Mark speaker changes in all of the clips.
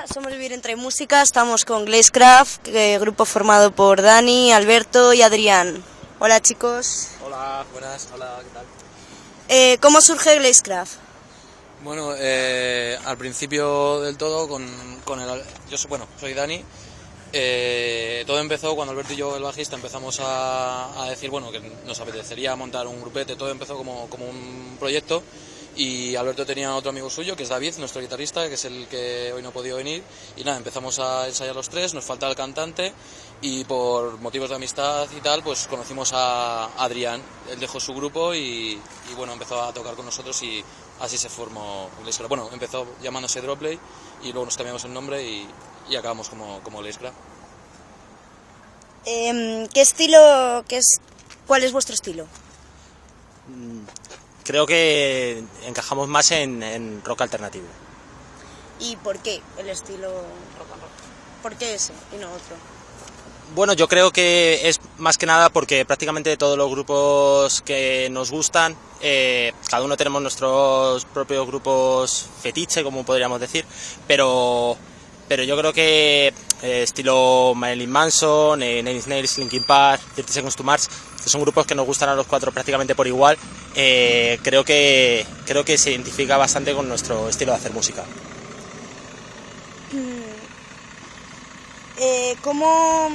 Speaker 1: Hola, somos Vivir Entre Música, estamos con Glazecraft, eh, grupo formado por Dani, Alberto y Adrián. Hola chicos.
Speaker 2: Hola, buenas, hola, ¿qué tal?
Speaker 1: Eh, ¿Cómo surge Glazecraft?
Speaker 2: Bueno, eh, al principio del todo, con, con el, yo soy, bueno, soy Dani. Eh, todo empezó cuando Alberto y yo, el bajista, empezamos a, a decir bueno que nos apetecería montar un grupete. Todo empezó como, como un proyecto y Alberto tenía otro amigo suyo que es David, nuestro guitarrista, que es el que hoy no ha podido venir. Y nada, empezamos a ensayar los tres, nos falta el cantante y por motivos de amistad y tal, pues conocimos a Adrián. Él dejó su grupo y, bueno, empezó a tocar con nosotros y así se formó Glazecraft. Bueno, empezó llamándose Droplay y luego nos cambiamos el nombre y, acabamos como, como.
Speaker 1: Em, ¿Qué estilo, qué es, cuál es vuestro estilo?
Speaker 3: Creo que encajamos más en, en rock alternativo.
Speaker 1: ¿Y por qué el estilo rock and roll? ¿Por qué ese y no otro?
Speaker 3: Bueno, yo creo que es más que nada porque prácticamente todos los grupos que nos gustan, eh, cada uno tenemos nuestros propios grupos fetiche, como podríamos decir, pero, pero yo creo que eh, estilo Marilyn Manson, eh, Nine Linkin Park, 30 Seconds to Mars, que son grupos que nos gustan a los cuatro prácticamente por igual, eh, creo, que, creo que se identifica bastante con nuestro estilo de hacer música.
Speaker 1: Eh, ¿cómo,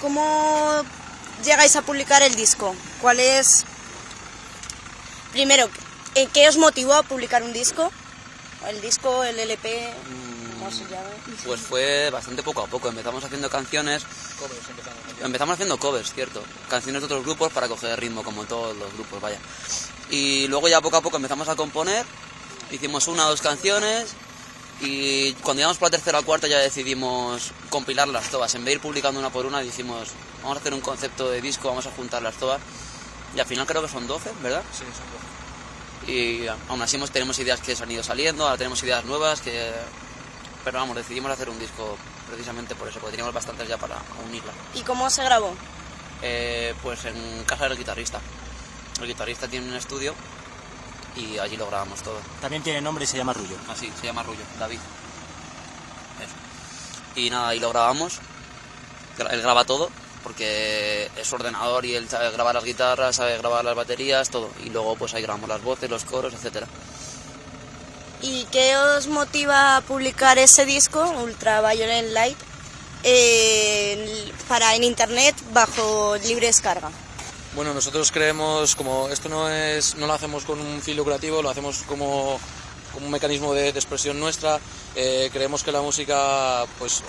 Speaker 1: ¿Cómo llegáis a publicar el disco? ¿Cuál es... Primero, ¿en ¿qué os motivó a publicar un disco? El disco, el LP, ¿cómo se llama?
Speaker 4: Pues fue bastante poco a poco. Empezamos haciendo canciones. Empezamos haciendo covers, cierto. Canciones de otros grupos para coger ritmo, como todos los grupos, vaya. Y luego ya poco a poco empezamos a componer. Hicimos una o dos canciones. Y cuando llegamos por la tercera o cuarta ya decidimos compilarlas todas. En vez de ir publicando una por una, dijimos, vamos a hacer un concepto de disco, vamos a juntarlas todas. Y al final creo que son 12, ¿verdad?
Speaker 2: Sí, son dos.
Speaker 4: y aún así tenemos ideas que se han ido saliendo, ahora tenemos ideas nuevas que... Pero vamos, decidimos hacer un disco precisamente por eso, porque teníamos bastantes ya para unirla.
Speaker 1: ¿Y cómo se grabó?
Speaker 4: Eh, pues en casa del guitarrista. El guitarrista tiene un estudio y allí lo grabamos todo.
Speaker 3: También tiene nombre y se llama Rullo.
Speaker 4: Así, se llama Rullo, David. Eso. Y nada, ahí lo grabamos. Gra- Él graba todo, porque es ordenador y él sabe grabar las guitarras, sabe grabar las baterías, todo. Y luego pues ahí grabamos las voces, los coros, etcétera.
Speaker 1: ¿Y qué os motiva a publicar ese disco, Ultraviolet Light, para en internet bajo libre descarga?
Speaker 2: Bueno, nosotros creemos, como esto no es, no lo hacemos con un fin lucrativo, lo hacemos como, como un mecanismo de, de expresión nuestra. eh, creemos que la música, pues,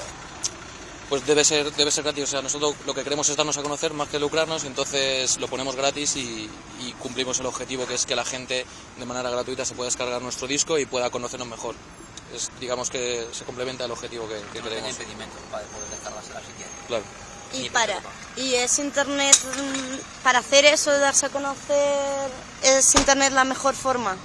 Speaker 2: pues debe ser, debe ser gratis. O sea, nosotros lo que queremos es darnos a conocer más que lucrarnos, entonces lo ponemos gratis y, y cumplimos el objetivo que es que la gente de manera gratuita se pueda descargar nuestro disco y pueda conocernos mejor. Es, digamos que se complementa el objetivo que, que queremos.
Speaker 4: impedimento para poder descargársela si quiere.
Speaker 2: Claro.
Speaker 1: Y para y es internet mm, para hacer eso darse a conocer es internet la mejor forma.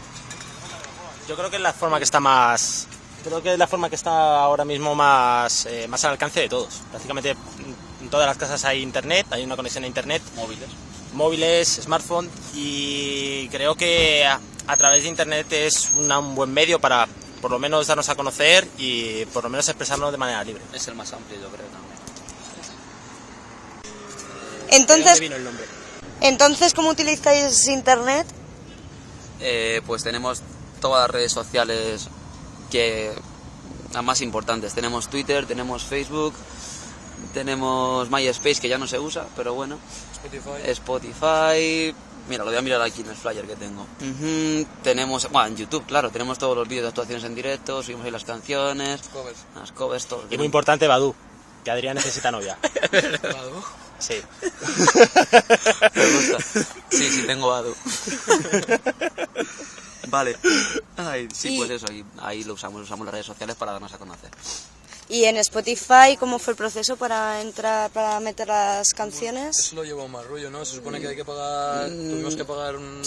Speaker 3: Yo creo que es la forma que está más. Creo que es la forma que está ahora mismo más, eh, más al alcance de todos. Prácticamente mm, en todas las casas hay internet, hay una conexión a internet,
Speaker 4: Móviles.
Speaker 3: móviles, smartphone y creo que a, a través de internet es una- un buen medio para por lo menos darnos a conocer y por lo menos expresarnos de manera libre.
Speaker 4: Es el más amplio, yo creo también.
Speaker 3: ¿De dónde
Speaker 1: Entonces,
Speaker 3: vino el nombre?
Speaker 1: entonces ¿cómo utilizáis internet?
Speaker 4: Eh, pues tenemos todas las redes sociales que las más importantes. Tenemos Twitter, tenemos Facebook, tenemos MySpace que ya no se usa, pero bueno,
Speaker 2: Spotify.
Speaker 4: Spotify. Mira, lo voy a mirar aquí en el flyer que tengo. Tenemos, bueno, en YouTube, claro, tenemos todos los vídeos de actuaciones en directo, subimos ahí las canciones,
Speaker 2: Covers.
Speaker 4: las covers, todo.
Speaker 3: Y muy importante, Badu, que Adrián necesita novia. Sí.
Speaker 4: Me gusta. Sí, sí, tengo Badu. vale. Ay, sí,
Speaker 1: Y-
Speaker 4: pues eso, ahí, ahí lo usamos, usamos las redes sociales para darnos a conocer.
Speaker 1: Y en Spotify, ¿cómo fue el proceso para entrar, para meter las canciones?
Speaker 2: Eso lo llevó más rollo, ¿no? Se supone que hay que pagar, tuvimos que pagar un...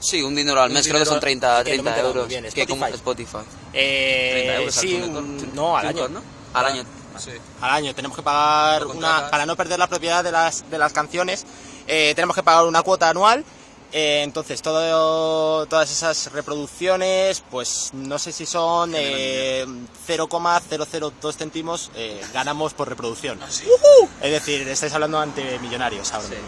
Speaker 4: Sí, un dinero al
Speaker 2: Un
Speaker 4: mes, creo que son 30,
Speaker 3: que no me he
Speaker 4: 30
Speaker 3: enterado
Speaker 4: euros.
Speaker 3: bien,
Speaker 4: como
Speaker 3: Spotify.
Speaker 4: Spotify. 30
Speaker 3: Eh,
Speaker 4: euros al
Speaker 3: sí,
Speaker 4: túnel,
Speaker 3: un-
Speaker 4: ¿no?
Speaker 3: al año.
Speaker 4: ¿no? Al año.
Speaker 2: Sí.
Speaker 3: Al año tenemos que pagar una para no perder la propiedad de las, de las canciones. eh, tenemos que pagar una cuota anual Eh, entonces, todo, todas esas reproducciones, pues no sé si son eh, 0,002 céntimos eh, ganamos por reproducción. Es decir, estáis hablando ante millonarios ahora mismo.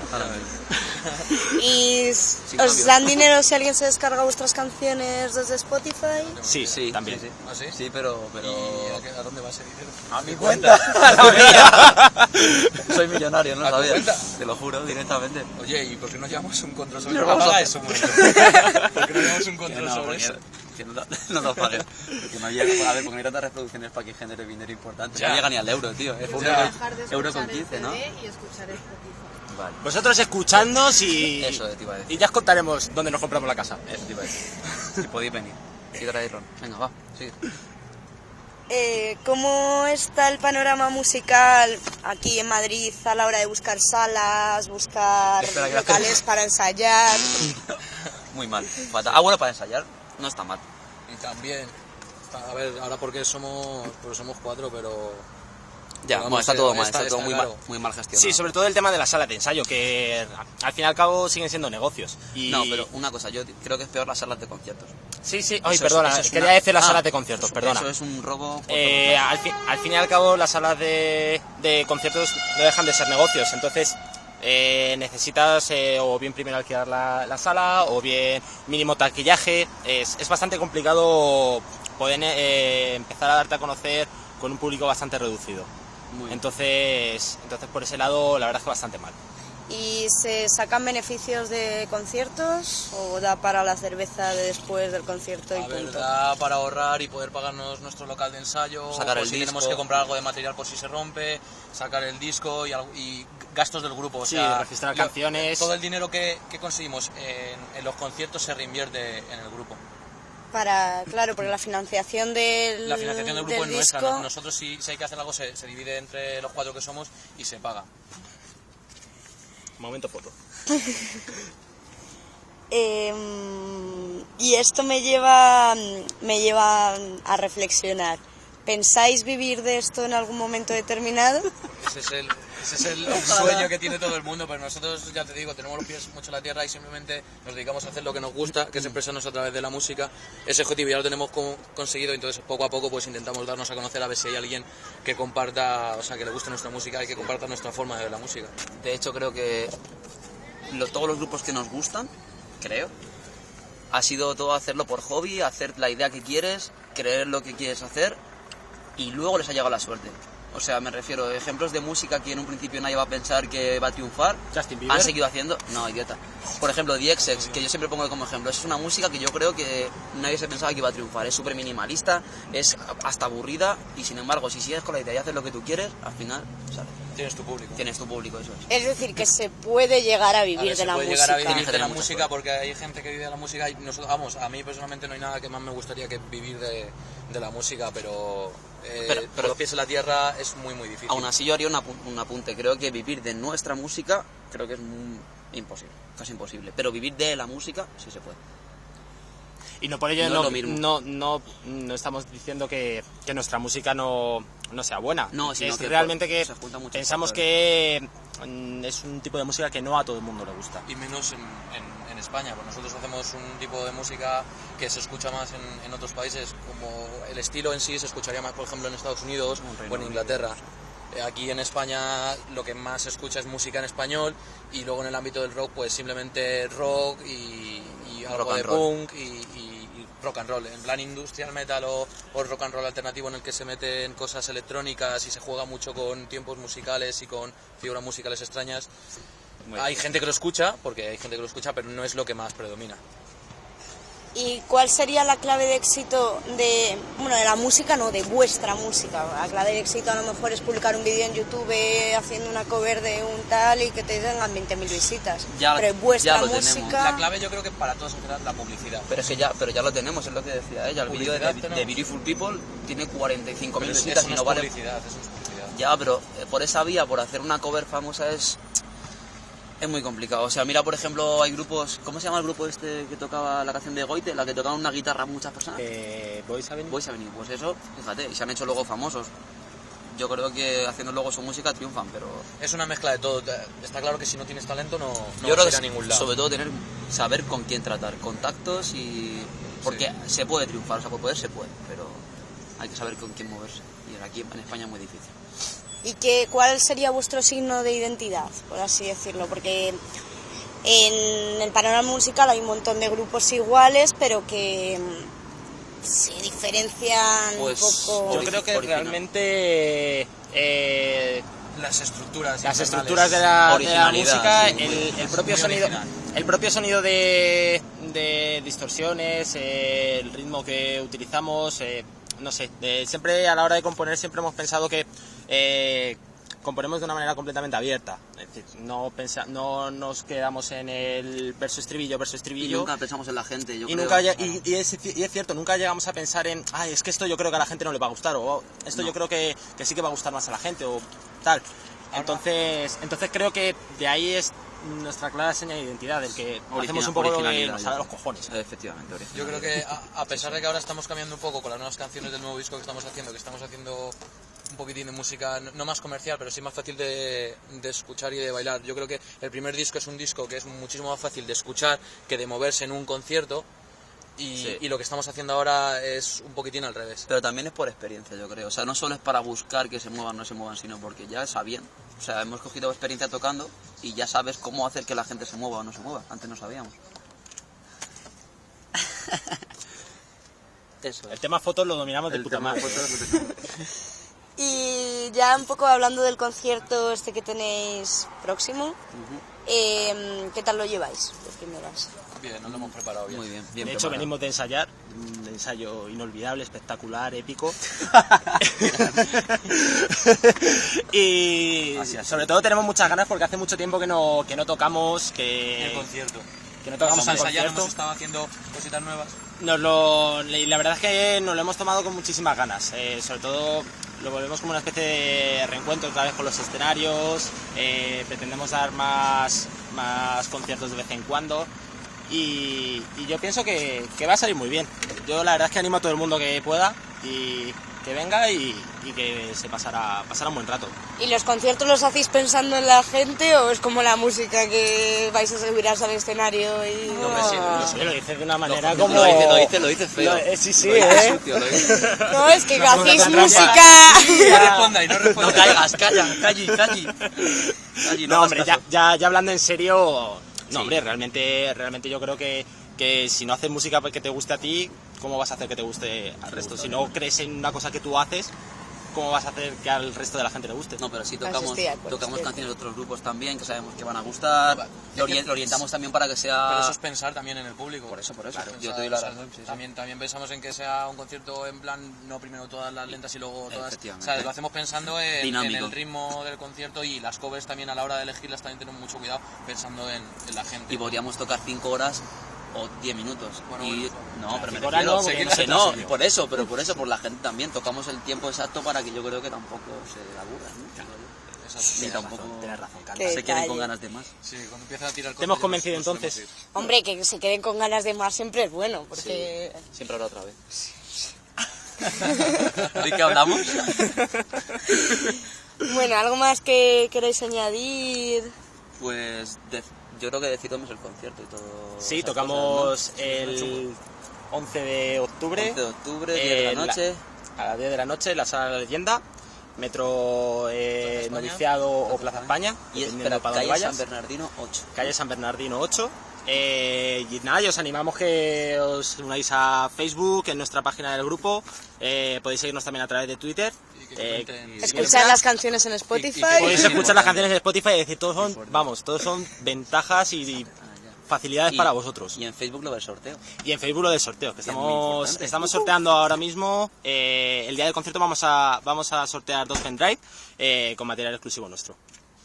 Speaker 1: ¿Y s-
Speaker 4: Sin
Speaker 1: os
Speaker 4: cambio.
Speaker 1: dan dinero si alguien se descarga vuestras canciones desde Spotify?
Speaker 3: Sí,
Speaker 4: Sí,
Speaker 3: también.
Speaker 4: sí, sí.
Speaker 2: ¿Ah, sí?
Speaker 4: Sí, pero... pero...
Speaker 2: ¿Y a, qué- a dónde va ese dinero?
Speaker 4: A mi cuenta. Soy millonario, no
Speaker 2: ¿A tu
Speaker 4: sabía. Te lo juro, directamente.
Speaker 2: Oye, ¿y por qué no llevamos un control sobre
Speaker 4: No, vamos a-
Speaker 2: eso. ¿Por qué no llevamos un control
Speaker 4: no,
Speaker 2: sobre
Speaker 4: porque,
Speaker 2: eso?
Speaker 4: que no, no nos paguen. Que no llega, a ver, porque no hay tantas reproducciones para que genere dinero importante.
Speaker 2: Ya.
Speaker 4: No llega ni al euro, tío. Es euro.
Speaker 5: Dejar de
Speaker 4: euro con
Speaker 5: escuchar el
Speaker 4: 15, ¿no?
Speaker 5: Y escuchar Spotify.
Speaker 4: Vale.
Speaker 3: Vosotros escuchándonos y,
Speaker 4: Eso te iba a decir.
Speaker 3: y ya os contaremos dónde nos compramos la casa.
Speaker 4: Eso te iba a decir. Si podéis venir. Y traéis ron. Venga, va, sigue.
Speaker 1: Eh, ¿Cómo está el panorama musical aquí en Madrid a la hora de buscar salas, buscar
Speaker 4: Espera, que
Speaker 1: locales para ensayar?
Speaker 4: Muy mal. Fatal. Ah, bueno, para ensayar no está mal.
Speaker 2: Y también, a ver, ahora porque somos, porque somos cuatro, pero...
Speaker 4: Ya,
Speaker 2: Vamos,
Speaker 4: bueno, está
Speaker 2: eh,
Speaker 4: todo mal,
Speaker 2: está-
Speaker 4: está, todo
Speaker 2: está
Speaker 4: muy,
Speaker 2: claro.
Speaker 4: mal, muy mal gestionado.
Speaker 3: Sí, sobre todo el tema de las salas de ensayo, que al fin y al cabo siguen siendo negocios. Y...
Speaker 4: No, pero una cosa, yo creo que es peor las salas de conciertos.
Speaker 3: Sí, sí, ay,
Speaker 4: Eso
Speaker 3: perdona,
Speaker 4: es
Speaker 3: quería
Speaker 4: una-
Speaker 3: decir las
Speaker 4: Ah,
Speaker 3: salas de conciertos, perdona.
Speaker 4: Eso es un robo.
Speaker 3: Eh, al, fin, al fin y al cabo, las salas de, de conciertos no dejan de ser negocios, entonces eh, necesitas eh, o bien primero alquilar la, la sala o bien mínimo taquillaje. Es, es bastante complicado poder eh, empezar a darte a conocer con un público bastante reducido. Entonces, entonces por ese lado, la verdad es que bastante mal.
Speaker 1: ¿Y se sacan beneficios de conciertos o da para la cerveza de después del concierto y punto?
Speaker 2: verdad, para ahorrar y poder pagarnos nuestro local de ensayo,
Speaker 4: Sacar el
Speaker 2: si
Speaker 4: disco.
Speaker 2: tenemos que comprar algo de material por si se rompe, sacar el disco y, algo- y gastos del grupo. O
Speaker 3: Sí,
Speaker 2: sea,
Speaker 3: registrar
Speaker 2: lo-
Speaker 3: canciones.
Speaker 2: Todo el dinero que, que conseguimos en, en los conciertos se reinvierte en el grupo.
Speaker 1: Para, claro, porque la financiación del,
Speaker 2: La financiación del grupo es nuestra. Nosotros si, si hay que hacer algo se, se divide entre los cuatro que somos y se paga.
Speaker 3: Momento foto.
Speaker 1: Em, y esto me lleva, me lleva a reflexionar. ¿Pensáis vivir de esto en algún momento determinado?
Speaker 2: Ese es el, ese es el sueño que tiene todo el mundo, pero nosotros, ya te digo, tenemos los pies mucho en la tierra y simplemente nos dedicamos a hacer lo que nos gusta, que es expresarnos a través de la música. Ese objetivo ya lo tenemos co- conseguido, entonces poco a poco pues intentamos darnos a conocer a ver si hay alguien que comparta, o sea, que le guste nuestra música y que comparta nuestra forma de ver la música.
Speaker 4: De hecho, creo que lo- todos los grupos que nos gustan, creo, ha sido todo hacerlo por hobby, hacer la idea que quieres, creer lo que quieres hacer y luego les ha llegado la suerte. O sea, me refiero a ejemplos de música que en un principio nadie va a pensar que va a triunfar.
Speaker 3: Justin Bieber.
Speaker 4: Han seguido haciendo. No, idiota. Por ejemplo, The XX, que yo siempre pongo como ejemplo. Es una música que yo creo que nadie se pensaba que iba a triunfar. Es súper minimalista, es hasta aburrida y sin embargo, si sigues con la idea y haces lo que tú quieres, al final sale.
Speaker 2: Tienes tu público.
Speaker 4: Tienes tu público, eso es.
Speaker 1: Es decir, que se puede llegar a
Speaker 2: A
Speaker 1: vivir
Speaker 2: ver,
Speaker 1: de
Speaker 2: se
Speaker 1: la
Speaker 2: puede
Speaker 1: música.
Speaker 2: llegar a vivir
Speaker 4: Tienes
Speaker 2: de la música porque hay gente que vive de la música y nosotros, vamos, a mí personalmente no hay nada que más me gustaría que vivir de, de la música, pero, eh,
Speaker 4: Pero- pero-
Speaker 2: los pies en la tierra es muy muy difícil.
Speaker 4: Aún así yo haría un apunte. Creo que vivir de nuestra música creo que es muy imposible, casi imposible. Pero vivir de la música sí se puede.
Speaker 3: Y no por ello
Speaker 4: No
Speaker 3: no,
Speaker 4: mismo.
Speaker 3: no, no, no estamos diciendo que, que nuestra música no, no sea buena.
Speaker 4: No, sino
Speaker 3: es
Speaker 4: que
Speaker 3: realmente
Speaker 4: pues,
Speaker 3: que
Speaker 4: se juntan muchos
Speaker 3: pensamos
Speaker 4: factores.
Speaker 3: que mm, es un tipo de música que no a todo el mundo le gusta.
Speaker 2: y menos en, en- en España, porque nosotros hacemos un tipo de música que se escucha más en, en otros países, como el estilo en sí se escucharía más, por ejemplo, en Estados Unidos o en. Inglaterra. Eh, Aquí en España lo que más se escucha es música en español y luego en el ámbito del rock pues simplemente rock y, y algo
Speaker 4: Rock
Speaker 2: de punk y rock and roll. En plan industrial metal o, o rock and roll alternativo en el que se meten cosas electrónicas y se juega mucho con tiempos musicales y con figuras musicales extrañas. Hay gente que lo escucha, porque hay gente que lo escucha, pero no es lo que más predomina.
Speaker 1: ¿Y cuál sería la clave de éxito de, bueno, de la música, no, de vuestra música? La clave de éxito a lo mejor es publicar un vídeo en YouTube haciendo una cover de un tal y que te tengan 20.000 visitas.
Speaker 4: Ya-
Speaker 1: Pero vuestra
Speaker 4: ya lo tenemos.
Speaker 1: música...
Speaker 2: La clave yo creo que para todos general la publicidad.
Speaker 4: Pero es que ya, pero ya lo tenemos, es lo que decía ella. El vídeo de,
Speaker 2: tenemos.
Speaker 4: Beautiful People tiene 45.000
Speaker 2: Pero es-
Speaker 4: visitas y
Speaker 2: no es
Speaker 4: vale.
Speaker 2: publicidad, eso es publicidad.
Speaker 4: Ya, pero eh, por esa vía, por hacer una cover famosa es es muy complicado. O sea, mira, por ejemplo, hay grupos, ¿cómo se llama el grupo este que tocaba la canción de Goite, la que tocaba una guitarra muchas personas?
Speaker 3: Eh, ¿Boys Avenue?
Speaker 4: Boys Avenue, pues eso, fíjate, y se han hecho luego famosos. yo creo que haciendo luego su música triunfan, pero
Speaker 2: Es una mezcla de todo. Está claro que si no tienes talento no, no
Speaker 4: yo creo
Speaker 2: vas
Speaker 4: que
Speaker 2: a ir a ningún lado.
Speaker 4: sobre todo tener saber con quién tratar, contactos y porque se puede triunfar, o sea, por poder se puede, pero hay que saber con quién moverse y aquí en España es muy difícil.
Speaker 1: ¿Y qué, cuál sería vuestro signo de identidad, por así decirlo? Porque en el panorama musical hay un montón de grupos iguales, pero que mm, se diferencian
Speaker 4: Pues,
Speaker 1: un poco.
Speaker 3: Yo creo que
Speaker 4: original.
Speaker 3: realmente eh,
Speaker 2: Las estructuras.
Speaker 3: las estructuras de la, de la
Speaker 4: Originalidad,
Speaker 3: música,
Speaker 4: sí,
Speaker 3: el, el propio sonido,
Speaker 2: original.
Speaker 3: el propio sonido de, de distorsiones, eh, el ritmo que utilizamos, eh, no sé, de- siempre a la hora de componer siempre hemos pensado que eh, componemos de una manera completamente abierta, es decir, no pensa, no nos quedamos en el verso estribillo, verso
Speaker 4: Y
Speaker 3: estribillo.
Speaker 4: nunca pensamos en la gente, yo
Speaker 3: Y,
Speaker 4: creo.
Speaker 3: nunca, y, y es, y es cierto, nunca llegamos a pensar en, ay, es que esto yo creo que a la gente no le va a gustar, o "Oh, esto
Speaker 4: No.
Speaker 3: yo creo que, que sí que va a gustar más a la gente, o tal. Entonces, entonces creo que de ahí es nuestra clara señal de identidad, el que
Speaker 4: Original-
Speaker 3: hacemos un poco lo que nos sale a los cojones.
Speaker 4: Efectivamente,
Speaker 2: Yo creo que a, a pesar de que ahora estamos cambiando un poco con las nuevas canciones del nuevo disco que estamos haciendo, que estamos haciendo un poquitín de música no- más comercial, pero sí más fácil de, de escuchar y de bailar. Yo creo que el primer disco es un disco que es muchísimo más fácil de escuchar que de moverse en un concierto. Y,
Speaker 4: Sí.
Speaker 2: y lo que estamos haciendo ahora es un poquitín al revés.
Speaker 4: Pero también es por experiencia, yo creo. O sea, no solo es para buscar que se muevan o no se muevan, sino porque ya sabían. O sea, hemos cogido experiencia tocando y ya sabes cómo hacer que la gente se mueva o no se mueva. Antes no sabíamos. Eso.
Speaker 3: El tema fotos lo dominamos de
Speaker 4: El
Speaker 3: puta madre.
Speaker 4: fotos,
Speaker 1: ya un poco hablando del concierto este que tenéis próximo, eh, ¿qué tal lo lleváis de primeras?
Speaker 2: Bien, nos lo hemos preparado bien.
Speaker 4: Muy bien, bien
Speaker 3: de hecho,
Speaker 4: preparado.
Speaker 3: venimos de ensayar, un ensayo inolvidable, espectacular, épico. y
Speaker 4: Así, así.
Speaker 3: sobre todo tenemos muchas ganas porque hace mucho tiempo que no, que no tocamos,
Speaker 2: El
Speaker 3: que,
Speaker 2: concierto.
Speaker 3: que no tocamos en
Speaker 2: Vamos a ensayar,
Speaker 3: concierto.
Speaker 2: hemos estado haciendo cositas nuevas.
Speaker 3: Nos lo, y la verdad es que nos lo hemos tomado con muchísimas ganas. eh, sobre todo lo volvemos como una especie de reencuentro otra vez con los escenarios. eh, pretendemos dar más, más conciertos de vez en cuando. Y, yo pienso que, que va a salir muy bien. Yo la verdad es que animo a todo el mundo que pueda y que venga y, y que se pasará, pasará un buen rato.
Speaker 1: ¿Y los conciertos los hacéis pensando en la gente o es como la música que vais a subir al escenario y...
Speaker 2: hombre, sí,
Speaker 1: Ah.
Speaker 3: No sé, lo dices de una manera
Speaker 4: Lo-
Speaker 3: como...
Speaker 4: Lo dice, lo dice, lo dice feo.
Speaker 3: Lo- eh, sí, sí,
Speaker 4: Lo dice
Speaker 3: eh.
Speaker 4: sucio, lo dice.
Speaker 1: No, es que hacéis
Speaker 3: trampa.
Speaker 1: música...
Speaker 2: No respondáis, no respondáis.
Speaker 4: No caigas, calla, calli, calli. Calli,
Speaker 3: No, hombre, ya, ya, ya hablando en serio,
Speaker 4: Sí.
Speaker 3: no, hombre, realmente, realmente yo creo que, que si no haces música que te guste a ti, ¿cómo vas a hacer que te guste al resto? Si no crees en una cosa que tú haces, ¿cómo vas a hacer que al resto de la gente le guste?
Speaker 4: No, pero sí tocamos, tocamos canciones de otros grupos también que sabemos que van a gustar. Lo, orien- lo orientamos también para que sea.
Speaker 2: Pero eso es pensar también en el público.
Speaker 4: Por eso, por eso.
Speaker 2: Claro,
Speaker 4: Yo
Speaker 2: o
Speaker 4: te doy
Speaker 2: sea,
Speaker 4: la
Speaker 2: o sea,
Speaker 4: razón, sí, sí.
Speaker 2: También, también pensamos en que sea un concierto en plan, no primero todas las lentas y luego todas.
Speaker 4: Efectivamente.
Speaker 2: ¿sabes? Lo hacemos pensando en, en el ritmo del concierto y las covers también a la hora de elegirlas también tenemos mucho cuidado pensando en, en la gente.
Speaker 4: Y podríamos tocar 5 horas o 10 minutos.
Speaker 2: Bueno,
Speaker 4: y,
Speaker 2: bueno,
Speaker 4: no, pero me refiero.
Speaker 3: no, no se
Speaker 4: por eso, pero por eso, por la gente también. Tocamos el tiempo exacto para que yo creo que tampoco se aburran. ¿no? Tampoco
Speaker 3: razón, tienes razón,
Speaker 4: se queden con ganas de más.
Speaker 2: Sí, cuando empiezan a tirar
Speaker 3: ¿Te hemos convencido entonces?
Speaker 1: Hombre, que se queden con ganas de más siempre es bueno, porque...
Speaker 4: Siempre habrá otra vez. ¿De qué hablamos?
Speaker 1: Bueno, ¿algo más que queréis añadir?
Speaker 4: Pues de- yo creo que decidimos el concierto y todo.
Speaker 3: Sí, tocamos
Speaker 4: cosas, ¿no?
Speaker 3: el 11 de octubre.
Speaker 4: 11 de octubre, 10 de
Speaker 3: eh,
Speaker 4: la noche.
Speaker 3: a las 10 de la noche la sala de la leyenda, metro eh. Noviciado o Plaza España,
Speaker 4: Y espera,
Speaker 3: para
Speaker 4: calle. San Bernardino 8.
Speaker 3: calle San Bernardino 8. Eh, y nada, y os animamos que os unáis a Facebook, en nuestra página del grupo. Eh, podéis seguirnos también a través de Twitter. Eh,
Speaker 1: Escuchar las canciones en Spotify.
Speaker 3: Podéis escuchar las canciones de Spotify y decir, todos son, vamos, todos son ventajas y, y facilidades
Speaker 4: Y-
Speaker 3: para vosotros.
Speaker 4: Y en Facebook lo del sorteo.
Speaker 3: Y en Facebook lo del sorteo, que estamos, estamos sorteando ahora mismo. eh, el día del concierto vamos a, vamos a sortear dos pendrive eh, con material exclusivo nuestro.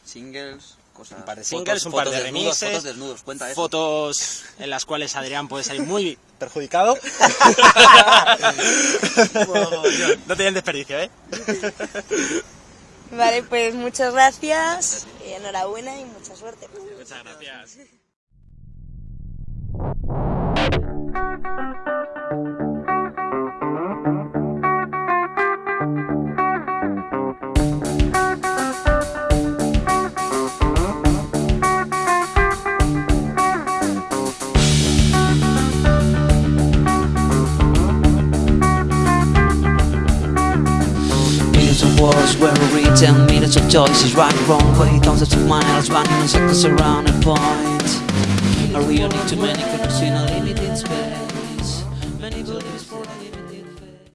Speaker 4: Singles, cosas.
Speaker 3: Un par de
Speaker 4: fotos-
Speaker 3: singles, un par
Speaker 4: fotos
Speaker 3: de
Speaker 4: desnudos,
Speaker 3: remixes,
Speaker 4: Fotos desnudos, cuenta eso.
Speaker 3: fotos en las cuales Adrián puede salir muy perjudicado. no tienen desperdicio, ¿eh?
Speaker 1: Vale, pues muchas gracias, y enhorabuena y mucha suerte.
Speaker 3: Muchas gracias.
Speaker 4: Where we tell millions of choices right, wrong way, thousands of miles running in circles around a point. Are we only too many connections in a limited space?